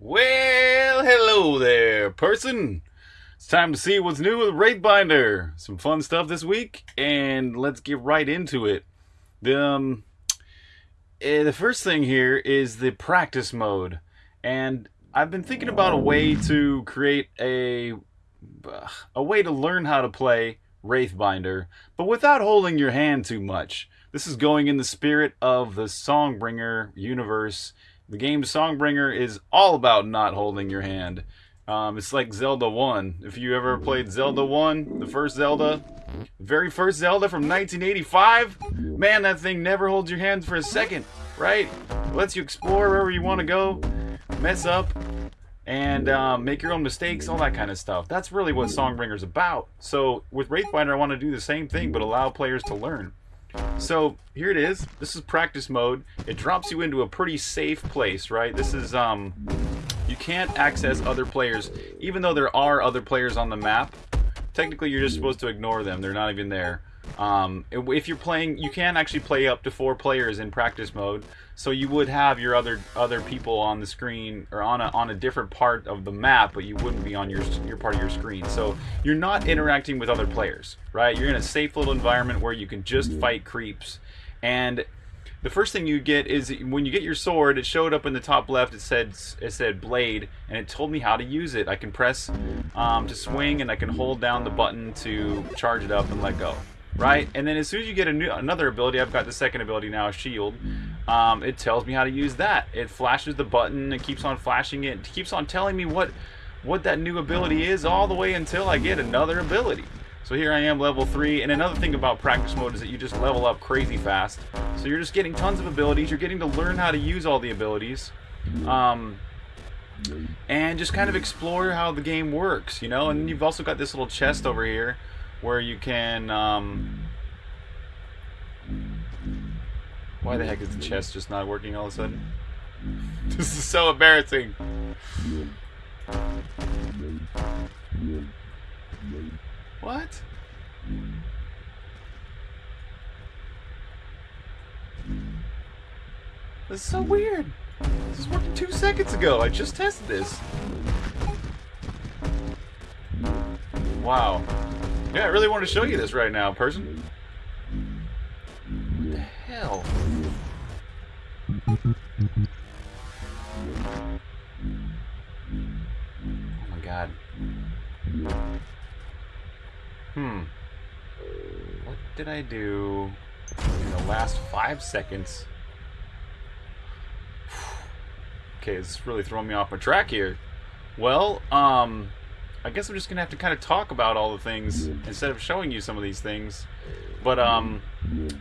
Well, hello there, person. It's time to see what's new with Wraithbinder. Some fun stuff this week, and let's get right into it. The um, eh, the first thing here is the practice mode, and I've been thinking about a way to create a a way to learn how to play Wraithbinder, but without holding your hand too much. This is going in the spirit of the Songbringer universe. The game Songbringer is all about not holding your hand. Um, it's like Zelda 1. If you ever played Zelda 1, the first Zelda, very first Zelda from 1985, man, that thing never holds your hands for a second, right? It lets you explore wherever you want to go, mess up, and um, make your own mistakes, all that kind of stuff. That's really what Songbringer's about. So with Wraithbinder, I want to do the same thing, but allow players to learn. So here it is. This is practice mode. It drops you into a pretty safe place, right? This is um, you can't access other players, even though there are other players on the map. Technically, you're just supposed to ignore them. They're not even there. Um, if you're playing, you can actually play up to four players in practice mode. So you would have your other other people on the screen or on a on a different part of the map, but you wouldn't be on your your part of your screen. So you're not interacting with other players, right? You're in a safe little environment where you can just fight creeps. And the first thing you get is when you get your sword, it showed up in the top left. It said it said blade, and it told me how to use it. I can press um, to swing, and I can hold down the button to charge it up and let go right? And then as soon as you get a new, another ability, I've got the second ability now, a Shield. Um, it tells me how to use that. It flashes the button. It keeps on flashing it. It keeps on telling me what what that new ability is all the way until I get another ability. So here I am, level 3. And another thing about practice mode is that you just level up crazy fast. So you're just getting tons of abilities. You're getting to learn how to use all the abilities. Um, and just kind of explore how the game works, you know? And you've also got this little chest over here where you can um, why the heck is the chest just not working all of a sudden? This is so embarrassing. What? This is so weird. This is working two seconds ago. I just tested this. Wow yeah, I really want to show you this right now, person. What the hell? Oh my god. Hmm. What did I do in the last five seconds? okay, is really throwing me off my track here. Well, um, I guess I'm just gonna have to kind of talk about all the things instead of showing you some of these things. But um,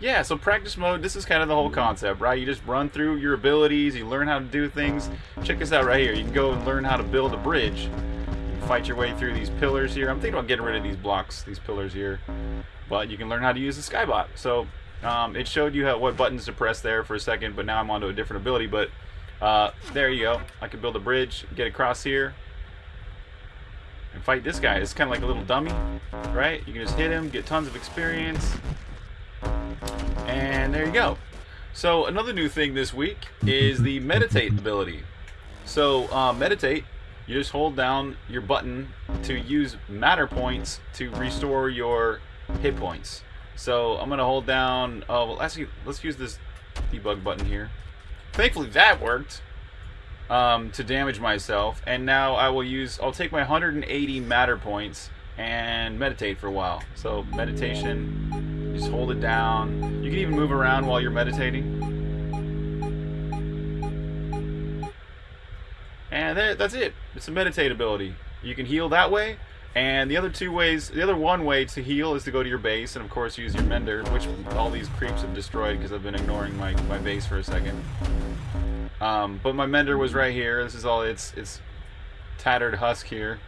yeah. So practice mode. This is kind of the whole concept, right? You just run through your abilities. You learn how to do things. Check this out right here. You can go and learn how to build a bridge. You fight your way through these pillars here. I'm thinking about getting rid of these blocks, these pillars here. But you can learn how to use the skybot. So um, it showed you how, what buttons to press there for a second, but now I'm onto a different ability. But uh, there you go. I can build a bridge, get across here and fight this guy. It's kind of like a little dummy, right? You can just hit him, get tons of experience, and there you go. So another new thing this week is the meditate ability. So uh, meditate, you just hold down your button to use matter points to restore your hit points. So I'm gonna hold down. Oh well, actually, let's use this debug button here. Thankfully that worked um, to damage myself. And now I will use, I'll take my 180 matter points and meditate for a while. So meditation, just hold it down. You can even move around while you're meditating. And there, that's it. It's a meditate ability. You can heal that way. And the other two ways, the other one way to heal is to go to your base and of course use your mender, which all these creeps have destroyed because I've been ignoring my, my base for a second. Um, but my mender was right here. This is all its its tattered husk here.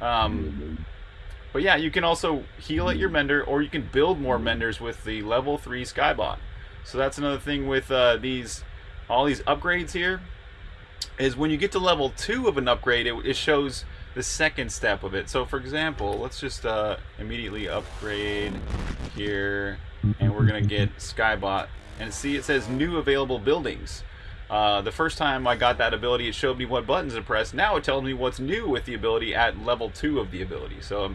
Um, but yeah, you can also heal at your mender, or you can build more menders with the level three skybot. So that's another thing with uh, these all these upgrades here. Is when you get to level two of an upgrade, it, it shows the second step of it. So for example, let's just uh, immediately upgrade here, and we're gonna get skybot, and see it says new available buildings. Uh, the first time I got that ability, it showed me what buttons to press. Now it tells me what's new with the ability at level 2 of the ability. So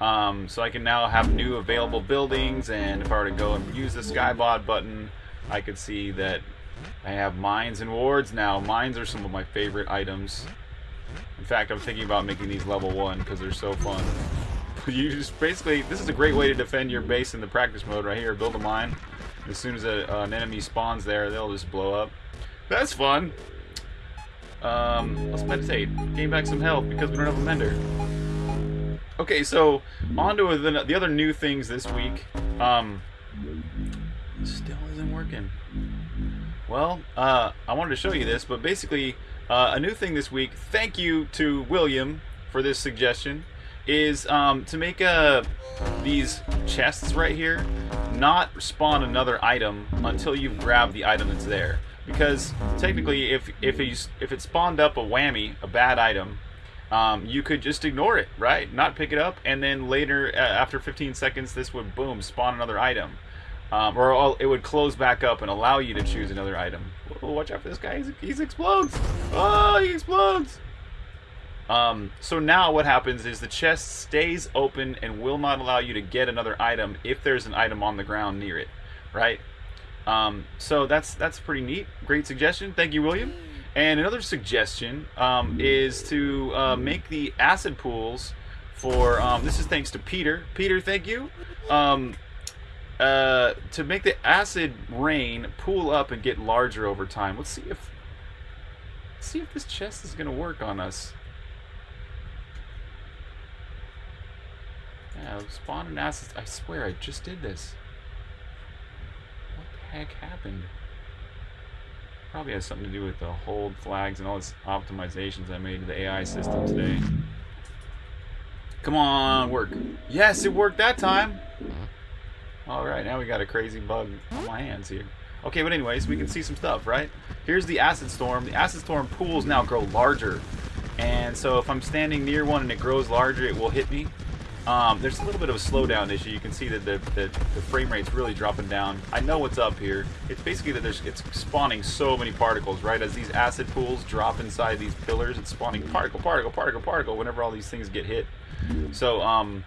um, so I can now have new available buildings, and if I were to go and use the Skybot button, I could see that I have mines and wards now. Mines are some of my favorite items. In fact, I'm thinking about making these level 1 because they're so fun. you just basically, this is a great way to defend your base in the practice mode right here. Build a mine. As soon as a, uh, an enemy spawns there, they'll just blow up. That's fun. Um, let's meditate. Gain back some health because we don't have a mender. Okay, so on to the, the other new things this week. Um, still isn't working. Well, uh, I wanted to show you this, but basically, uh, a new thing this week. Thank you to William for this suggestion. Is um, to make uh, these chests right here not spawn another item until you've grabbed the item that's there. Because technically, if if he's if it spawned up a whammy, a bad item, um, you could just ignore it, right? Not pick it up, and then later, uh, after 15 seconds, this would boom spawn another item, um, or it would close back up and allow you to choose another item. Oh, watch out for this guy! He's, he explodes! Oh, he explodes! Um, so now what happens is the chest stays open and will not allow you to get another item if there's an item on the ground near it, right? Um, so that's that's pretty neat. Great suggestion. Thank you, William. And another suggestion um, is to uh, make the acid pools for, um, this is thanks to Peter. Peter, thank you. Um, uh, to make the acid rain pool up and get larger over time. Let's see if, let's see if this chest is going to work on us. Yeah, spawn an acid. I swear I just did this. Heck happened? Probably has something to do with the hold flags and all this optimizations I made to the AI system today. Come on, work. Yes, it worked that time. Alright, now we got a crazy bug on my hands here. Okay, but anyways, we can see some stuff, right? Here's the acid storm. The acid storm pools now grow larger. And so if I'm standing near one and it grows larger, it will hit me. Um, there's a little bit of a slowdown issue. You can see that the, the, the, frame rate's really dropping down. I know what's up here. It's basically that there's it's spawning so many particles, right? As these acid pools drop inside these pillars, it's spawning particle, particle, particle, particle whenever all these things get hit. So, um,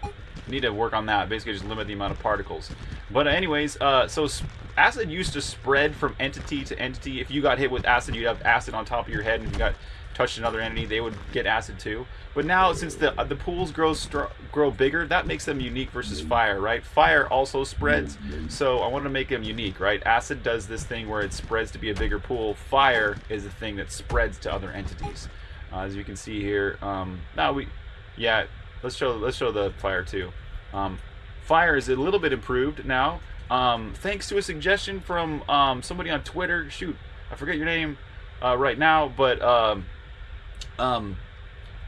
need to work on that. Basically, just limit the amount of particles. But anyways, uh, so acid used to spread from entity to entity. If you got hit with acid, you'd have acid on top of your head, and if you got touched another entity, they would get acid too. But now, since the the pools grow grow bigger, that makes them unique versus fire, right? Fire also spreads, so I want to make them unique, right? Acid does this thing where it spreads to be a bigger pool. Fire is the thing that spreads to other entities, uh, as you can see here. Um, now we, yeah, let's show let's show the fire too. Um, fire is a little bit improved now, um, thanks to a suggestion from um, somebody on Twitter. Shoot, I forget your name uh, right now, but um,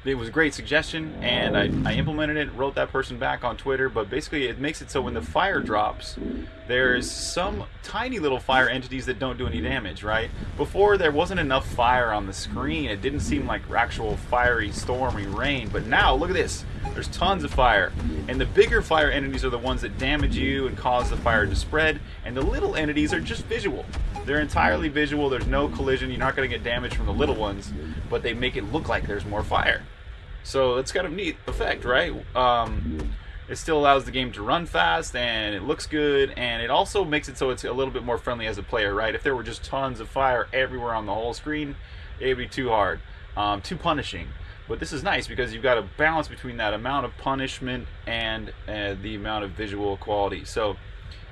it was a great suggestion and I, I implemented it wrote that person back on twitter but basically it makes it so when the fire drops there's some tiny little fire entities that don't do any damage right? Before there wasn't enough fire on the screen. It didn't seem like actual fiery stormy rain but now look at this. There's tons of fire. And the bigger fire entities are the ones that damage you and cause the fire to spread and the little entities are just visual they're entirely visual. There's no collision. You're not going to get damage from the little ones, but they make it look like there's more fire. So it's kind of neat effect, right? Um, it still allows the game to run fast and it looks good and it also makes it so it's a little bit more friendly as a player, right? If there were just tons of fire everywhere on the whole screen, it'd be too hard, um, too punishing. But this is nice because you've got a balance between that amount of punishment and uh, the amount of visual quality. So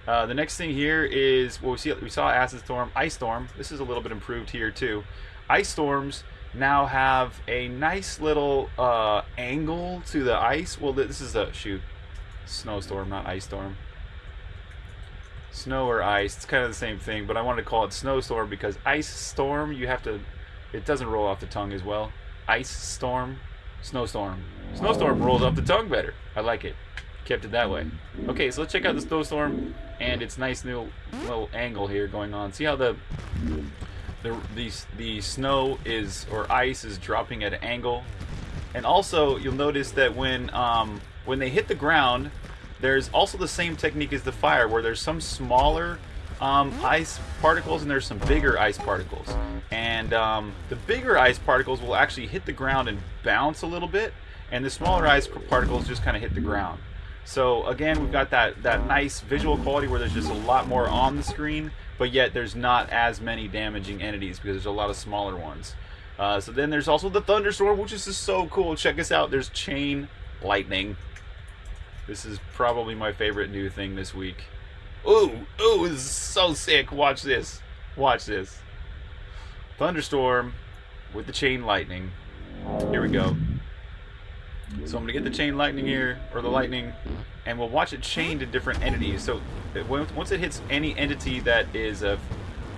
uh, the next thing here is well, we see we saw acid storm, ice storm. This is a little bit improved here too. Ice storms now have a nice little uh, angle to the ice. Well, this is a shoot snowstorm, not ice storm. Snow or ice, it's kind of the same thing, but I wanted to call it snowstorm because ice storm you have to. It doesn't roll off the tongue as well. Ice storm, snowstorm. Snowstorm rolls off the tongue better. I like it kept it that way. Okay, so let's check out the snowstorm and its nice new little angle here going on. See how the the the, the snow is or ice is dropping at an angle, and also you'll notice that when um, when they hit the ground, there's also the same technique as the fire, where there's some smaller um, ice particles and there's some bigger ice particles. And um, the bigger ice particles will actually hit the ground and bounce a little bit, and the smaller ice particles just kind of hit the ground. So again, we've got that, that nice visual quality where there's just a lot more on the screen, but yet there's not as many damaging entities because there's a lot of smaller ones. Uh, so then there's also the thunderstorm, which is just so cool. Check this out. There's chain lightning. This is probably my favorite new thing this week. Ooh, ooh, this is so sick. Watch this. Watch this. Thunderstorm with the chain lightning. Here we go. So I'm to get the chain lightning here, or the lightning, and we'll watch it chain to different entities. So once it hits any entity that is a,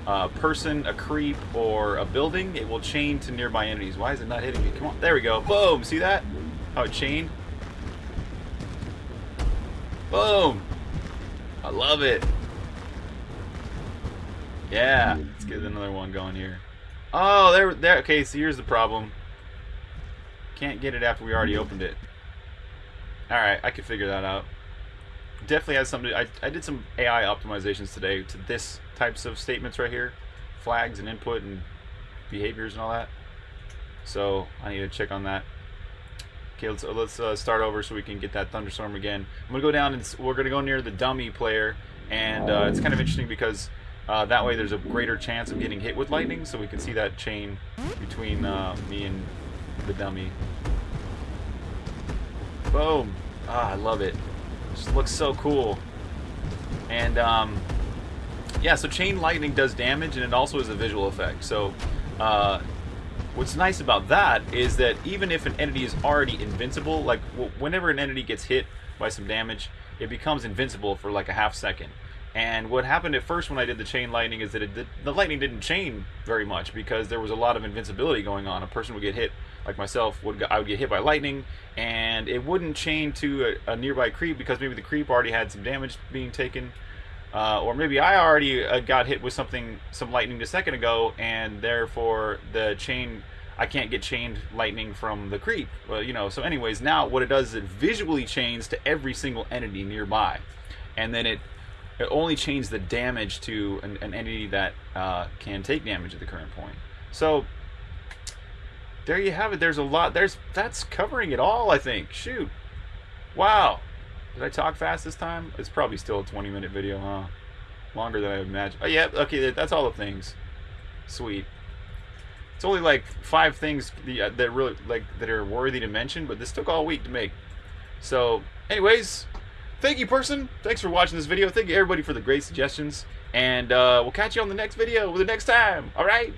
a person, a creep, or a building, it will chain to nearby entities. Why is it not hitting me? Come on. There we go. Boom. See that? How it chained? Boom. I love it. Yeah. Let's get another one going here. Oh, there, there. Okay, so here's the problem. Can't get it after we already opened it. Alright, I can figure that out. Definitely has something. I, I did some AI optimizations today to this types of statements right here. Flags and input and behaviors and all that. So I need to check on that. Okay, let's let's uh, start over so we can get that thunderstorm again. I'm gonna go down and we're gonna go near the dummy player, and uh, it's kind of interesting because uh, that way there's a greater chance of getting hit with lightning, so we can see that chain between uh, me and the dummy. Boom! Ah, I love it. Just looks so cool. And um, yeah, so chain lightning does damage, and it also is a visual effect. So uh, what's nice about that is that even if an entity is already invincible, like whenever an entity gets hit by some damage, it becomes invincible for like a half second. And what happened at first when I did the chain lightning is that it did, the lightning didn't chain very much because there was a lot of invincibility going on. A person would get hit, like myself, would I would get hit by lightning, and it wouldn't chain to a, a nearby creep because maybe the creep already had some damage being taken, uh, or maybe I already uh, got hit with something, some lightning a second ago, and therefore the chain I can't get chained lightning from the creep. Well, you know, so anyways, now what it does is it visually chains to every single entity nearby. And then it it only chains the damage to an, an entity that uh, can take damage at the current point. So there you have it. There's a lot. There's that's covering it all. I think. Shoot. Wow. Did I talk fast this time? It's probably still a 20 minute video, huh? Longer than I imagined. Oh yeah. Okay. That's all the things. Sweet. It's only like five things uh, that really like that are worthy to mention, but this took all week to make. So, anyways, thank you, person. Thanks for watching this video. Thank you, everybody, for the great suggestions. And uh, we'll catch you on the next video the next time. All right?